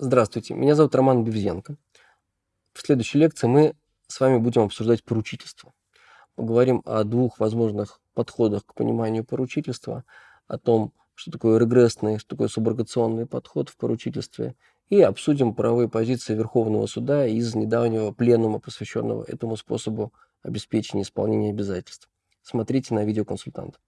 Здравствуйте, меня зовут Роман Бевзенко. В следующей лекции мы с вами будем обсуждать поручительство. Поговорим о двух возможных подходах к пониманию поручительства, о том, что такое регрессный, что такое суброгационный подход в поручительстве, и обсудим правовые позиции Верховного суда из недавнего пленума, посвященного этому способу обеспечения исполнения обязательств. Смотрите на видеоконсультант.